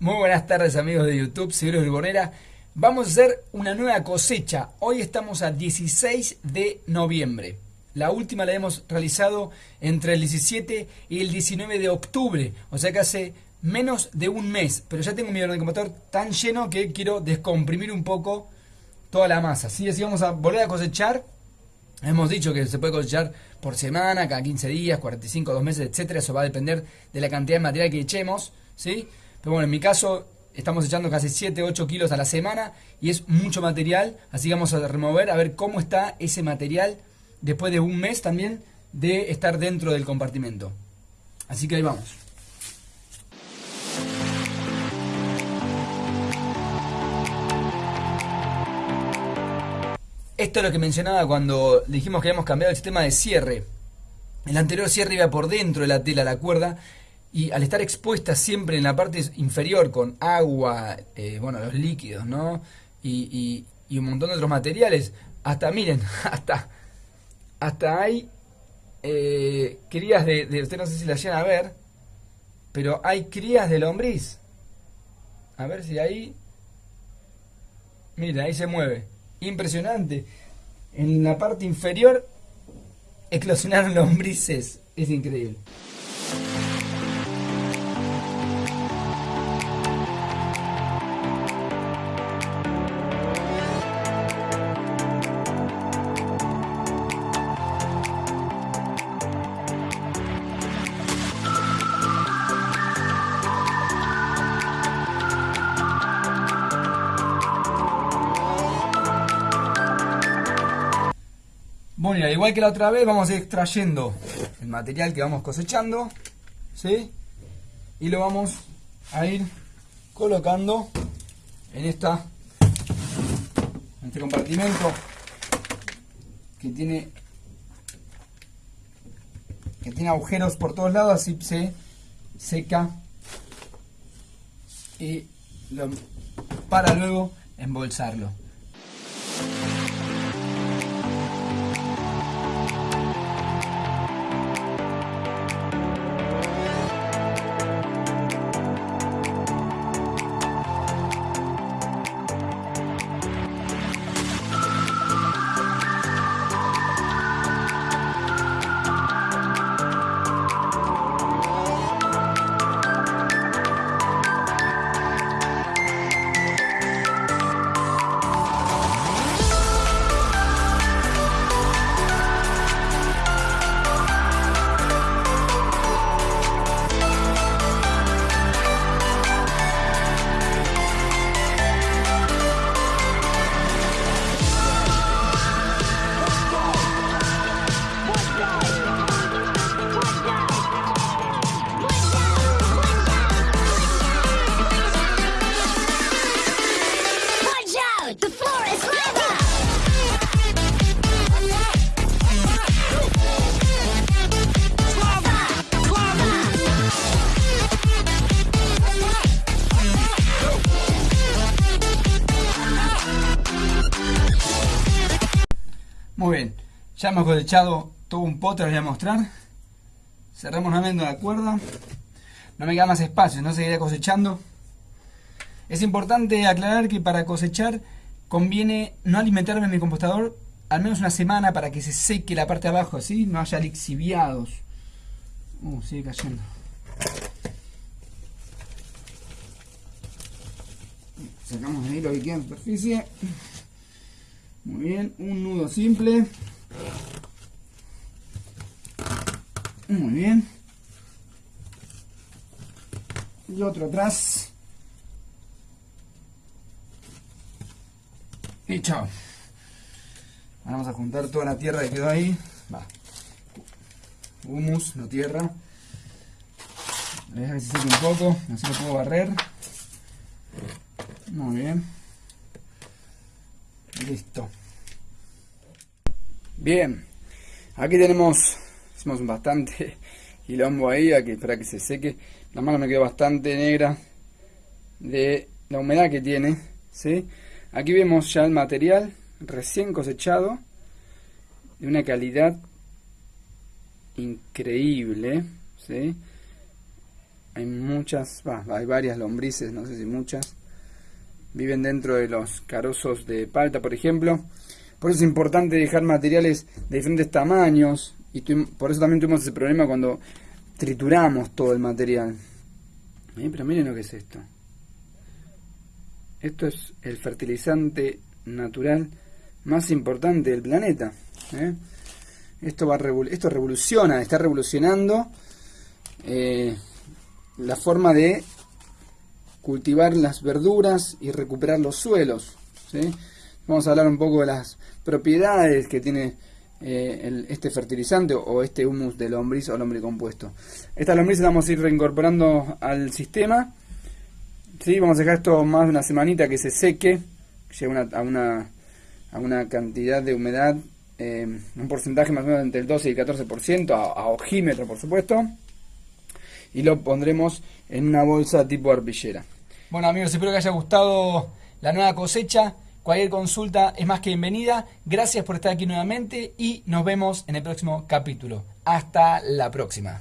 Muy buenas tardes amigos de YouTube, soy Luis Bonera. Vamos a hacer una nueva cosecha. Hoy estamos a 16 de noviembre. La última la hemos realizado entre el 17 y el 19 de octubre. O sea que hace menos de un mes. Pero ya tengo mi motor tan lleno que quiero descomprimir un poco toda la masa. ¿sí? Así vamos a volver a cosechar. Hemos dicho que se puede cosechar por semana, cada 15 días, 45, 2 meses, etcétera. Eso va a depender de la cantidad de material que echemos. ¿sí? Pero bueno, en mi caso estamos echando casi 7, 8 kilos a la semana y es mucho material, así que vamos a remover a ver cómo está ese material después de un mes también de estar dentro del compartimento. Así que ahí vamos. Esto es lo que mencionaba cuando dijimos que habíamos cambiado el sistema de cierre. El anterior cierre iba por dentro de la tela, la cuerda, y al estar expuesta siempre en la parte inferior con agua, eh, bueno, los líquidos, ¿no? Y, y, un montón de otros materiales, hasta, miren, hasta, hasta hay eh, crías de, usted no sé si la llegan a ver, pero hay crías de lombriz. A ver si ahí, miren, ahí se mueve. Impresionante. En la parte inferior eclosionaron lombrices. Es increíble. Bueno, igual que la otra vez, vamos a ir extrayendo el material que vamos cosechando, ¿sí? Y lo vamos a ir colocando en esta este compartimento que tiene que tiene agujeros por todos lados, así se seca y para luego embolsarlo. Muy bien, ya hemos cosechado todo un pote, les voy a mostrar. Cerramos nuevamente la cuerda. No me queda más espacio, no seguiré cosechando. Es importante aclarar que para cosechar conviene no alimentarme mi compostador al menos una semana para que se seque la parte de abajo, así no haya lixiviados. Uh, sigue cayendo. Sacamos ahí lo que queda en superficie. Muy bien, un nudo simple. Muy bien. Y otro atrás. Y chao. Vamos a juntar toda la tierra que quedó ahí. Va. Humus, no tierra. Voy a dejar que se seque un poco, así lo puedo barrer. Muy bien. Listo. Bien. Aquí tenemos, hicimos bastante quilombo ahí aquí, para que se seque. La mano me quedó bastante negra de la humedad que tiene. ¿sí? Aquí vemos ya el material recién cosechado de una calidad increíble. ¿sí? hay muchas, hay varias lombrices, no sé si muchas. Viven dentro de los carozos de palta, por ejemplo. Por eso es importante dejar materiales de diferentes tamaños. Y por eso también tuvimos ese problema cuando trituramos todo el material. Eh, pero miren lo que es esto. Esto es el fertilizante natural más importante del planeta. ¿eh? Esto, va esto revoluciona, está revolucionando eh, la forma de cultivar las verduras y recuperar los suelos. Vamos a hablar un poco de las propiedades que tiene eh, este fertilizante o este humus de lombriz o lombricompuesto. Esta lombriz la vamos a ir reincorporando al sistema. ¿sí? Vamos a dejar esto más de una semanita que se seque, llegue a, una, a una cantidad de humedad, eh, un porcentaje más o menos entre el 12 y el 14%, a, a ojímetro por supuesto. Y lo pondremos en una bolsa tipo arpillera. Bueno amigos, espero que haya gustado la nueva cosecha. Cualquier consulta es más que bienvenida. Gracias por estar aquí nuevamente y nos vemos en el próximo capítulo. Hasta la próxima.